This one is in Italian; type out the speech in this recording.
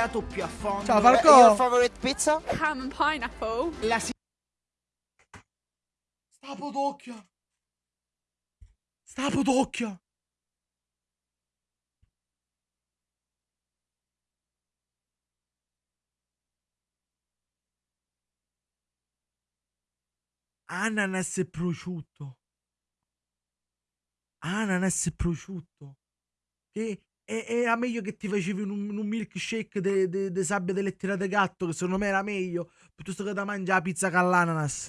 andato più a fondo. Ciao Falco. your favorite pizza? Ham and pineapple. La Sta podocchia. Sta podocchia. Ananas e prosciutto. Ananas e prosciutto. Che e- era meglio che ti facevi un, un milkshake di sabbia delle tirate gatto, che secondo me era meglio, piuttosto che da mangiare la pizza con l'ananas.